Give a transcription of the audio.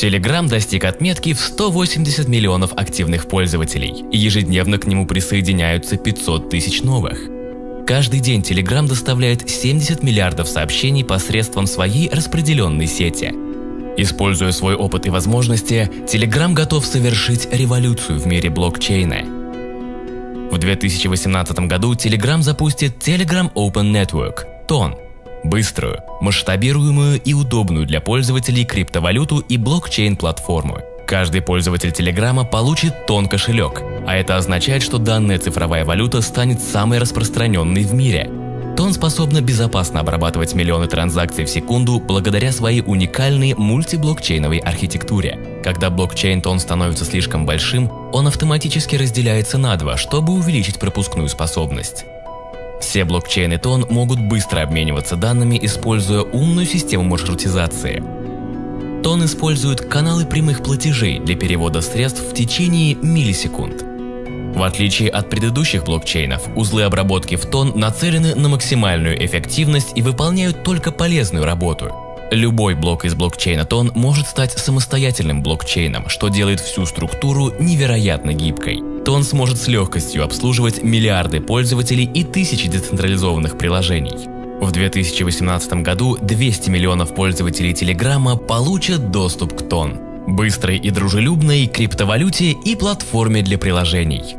Telegram достиг отметки в 180 миллионов активных пользователей, и ежедневно к нему присоединяются 500 тысяч новых. Каждый день Telegram доставляет 70 миллиардов сообщений посредством своей распределенной сети. Используя свой опыт и возможности, Telegram готов совершить революцию в мире блокчейна. В 2018 году Telegram запустит Telegram Open Network – TON – Быструю, масштабируемую и удобную для пользователей криптовалюту и блокчейн-платформу. Каждый пользователь Телеграма получит тон кошелек, а это означает, что данная цифровая валюта станет самой распространенной в мире. Тон способна безопасно обрабатывать миллионы транзакций в секунду благодаря своей уникальной мультиблокчейновой архитектуре. Когда блокчейн Тон становится слишком большим, он автоматически разделяется на два, чтобы увеличить пропускную способность. Все блокчейны ТОН могут быстро обмениваться данными, используя умную систему маршрутизации. ТОН использует каналы прямых платежей для перевода средств в течение миллисекунд. В отличие от предыдущих блокчейнов, узлы обработки в ТОН нацелены на максимальную эффективность и выполняют только полезную работу. Любой блок из блокчейна ТОН может стать самостоятельным блокчейном, что делает всю структуру невероятно гибкой то он сможет с легкостью обслуживать миллиарды пользователей и тысячи децентрализованных приложений. В 2018 году 200 миллионов пользователей Телеграма получат доступ к ТОН – быстрой и дружелюбной криптовалюте и платформе для приложений.